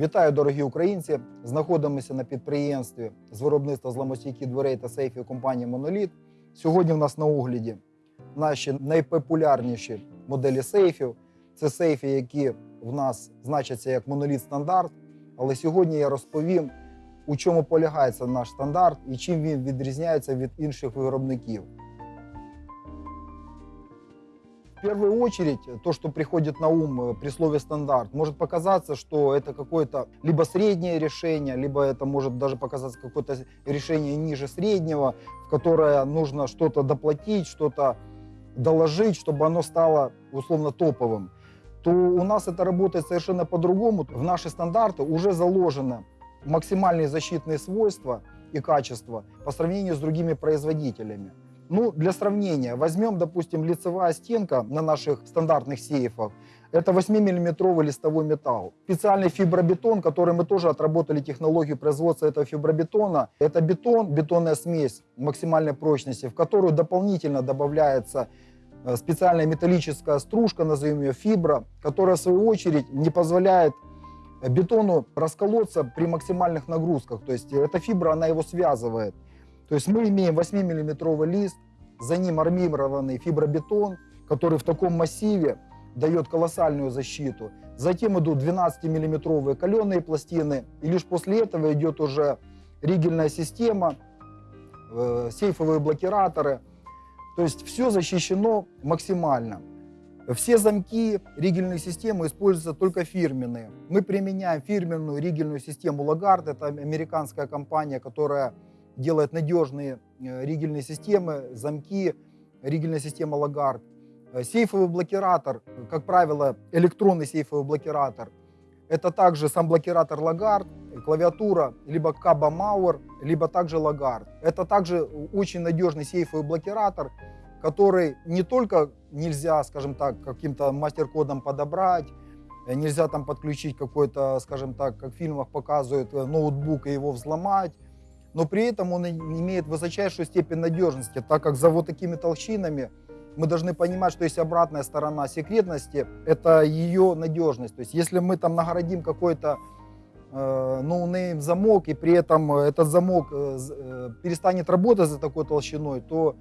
Вітаю, дорогі українці! Знаходимося на підприємстві з виробництва зламостійких дверей та сейфів компанії Моноліт. Сьогодні в нас на огляді наші найпопулярніші моделі сейфів. Це сейфи, які в нас значаться як моноліт стандарт. Але сьогодні я розповім, у чому полягає цей наш стандарт і чим він відрізняється від інших виробників. В первую очередь, то, что приходит на ум э, при слове стандарт, может показаться, что это какое-то либо среднее решение, либо это может даже показаться какое-то решение ниже среднего, в которое нужно что-то доплатить, что-то доложить, чтобы оно стало условно топовым. То у нас это работает совершенно по-другому. В наши стандарты уже заложено максимальные защитные свойства и качества по сравнению с другими производителями. Ну, для сравнения, возьмем, допустим, лицевая стенка на наших стандартных сейфах. Это 8-миллиметровый листовой металл. Специальный фибробетон, который мы тоже отработали технологию производства этого фибробетона. Это бетон, бетонная смесь максимальной прочности, в которую дополнительно добавляется э, специальная металлическая стружка, назовем ее фибра, которая в свою очередь не позволяет бетону расколоться при максимальных нагрузках. То есть эта фибра, она его связывает. То есть мы имеем 8-миллиметровый лист, за ним армированный фибробетон, который в таком массиве дает колоссальную защиту. Затем идут 12-миллиметровые каленые пластины, и лишь после этого идет уже ригельная система, э, сейфовые блокираторы. То есть все защищено максимально. Все замки ригельной системы используются только фирменные. Мы применяем фирменную ригельную систему Лагард. Это американская компания, которая делает надежные э, ригельные системы, замки, ригельная система Лагард. Э, Сейфовый блокиратор, как правило, электронный сейфовый блокиратор. Это также сам блокиратор Лагард, клавиатура либо Каба Мауэр, либо также Лагард. Это также очень надежный сейфовый блокиратор, который не только нельзя, скажем так, каким-то мастер-кодом подобрать, э, нельзя там подключить какой-то, скажем так, как в фильмах показывают, ноутбук и его взломать, но при этом он имеет высочайшую степень надежности, так как за вот такими толщинами мы должны понимать, что есть обратная сторона секретности, это ее надежность. То есть если мы там нагородим какой-то э, no-name замок, и при этом этот замок э, э, перестанет работать за такой толщиной, то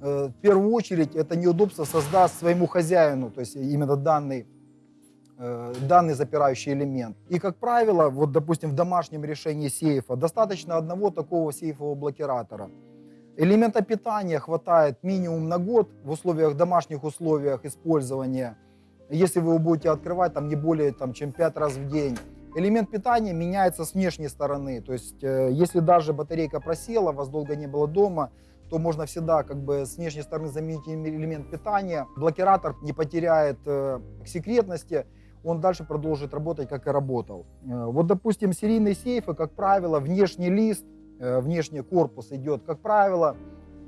э, в первую очередь это неудобство создаст своему хозяину, то есть именно данный Э, данный запирающий элемент. И, как правило, вот, допустим, в домашнем решении сейфа достаточно одного такого сейфового блокиратора. Элемента питания хватает минимум на год в условиях, домашних условиях использования. Если вы его будете открывать там не более там, чем 5 раз в день. Элемент питания меняется с внешней стороны. То есть, э, если даже батарейка просела, вас долго не было дома, то можно всегда как бы с внешней стороны заменить элемент питания. Блокиратор не потеряет э, секретности он дальше продолжит работать, как и работал. Э, вот, допустим, серийные сейфы, как правило, внешний лист, э, внешний корпус идет, как правило,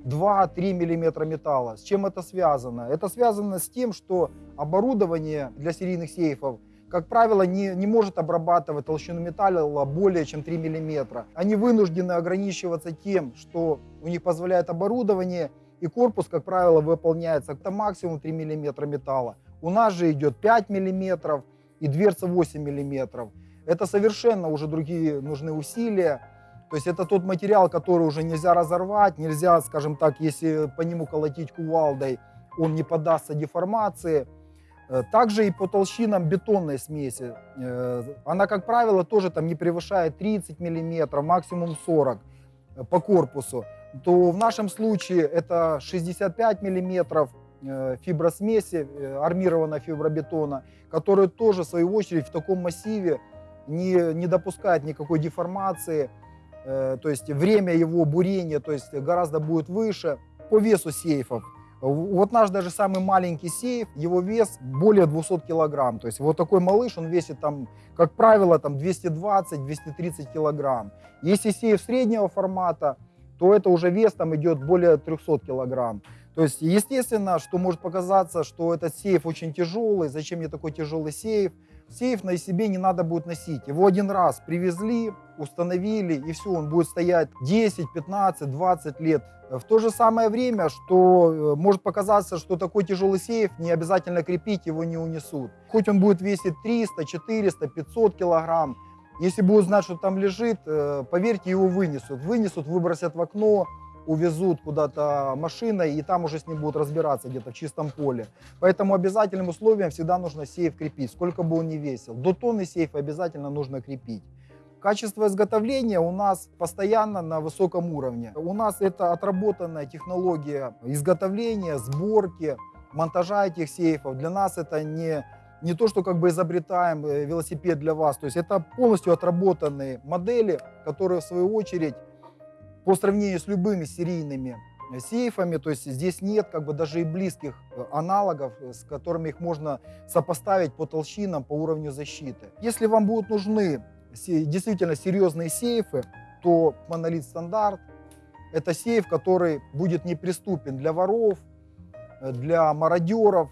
2-3 мм металла. С чем это связано? Это связано с тем, что оборудование для серийных сейфов, как правило, не, не может обрабатывать толщину металла более чем 3 мм. Они вынуждены ограничиваться тем, что у них позволяет оборудование, и корпус, как правило, выполняется это максимум 3 мм металла. У нас же идет 5 миллиметров и дверца 8 миллиметров. Это совершенно уже другие нужны усилия. То есть это тот материал, который уже нельзя разорвать, нельзя, скажем так, если по нему колотить кувалдой, он не поддастся деформации. Э, также и по толщинам бетонной смеси. Э, она, как правило, тоже там не превышает 30 миллиметров, максимум 40 э, по корпусу. То в нашем случае это 65 миллиметров, Э, фибросмеси, э, армированного фибробетона, который тоже, в свою очередь, в таком массиве не, не допускает никакой деформации, э, то есть время его бурения то есть гораздо будет выше. По весу сейфов, вот наш даже самый маленький сейф, его вес более 200 килограмм. То есть вот такой малыш, он весит там, как правило, там 220-230 килограмм. Если сейф среднего формата, то это уже вес там идет более 300 килограмм. То есть, естественно, что может показаться, что этот сейф очень тяжелый, зачем мне такой тяжелый сейф. Сейф на себе не надо будет носить. Его один раз привезли, установили, и все, он будет стоять 10, 15, 20 лет. В то же самое время, что э, может показаться, что такой тяжелый сейф не обязательно крепить, его не унесут. Хоть он будет весить 300, 400, 500 килограмм, Если будут знать, что там лежит, э, поверьте, его вынесут. Вынесут, выбросят в окно, увезут куда-то машиной, и там уже с ним будут разбираться где-то в чистом поле. Поэтому обязательным условием всегда нужно сейф крепить, сколько бы он ни весил. До тонны сейфа обязательно нужно крепить. Качество изготовления у нас постоянно на высоком уровне. У нас это отработанная технология изготовления, сборки, монтажа этих сейфов. Для нас это не, не то, что как бы изобретаем э, велосипед для вас. То есть это полностью отработанные модели, которые в свою очередь по сравнению с любыми серийными сейфами, то есть здесь нет как бы даже и близких э, аналогов, э, с которыми их можно сопоставить по толщинам, по уровню защиты. Если вам будут нужны действительно серьезные сейфы, то монолит стандарт это сейф, который будет неприступен для воров, э, для мародеров.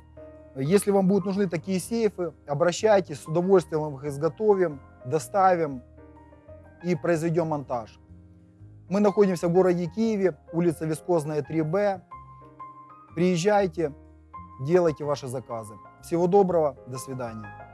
Если вам будут нужны такие сейфы, обращайтесь, с удовольствием вам их изготовим, доставим и произведем монтаж. Мы находимся в городе Киеве, улица Вискозная 3Б. Приезжайте, делайте ваши заказы. Всего доброго, до свидания.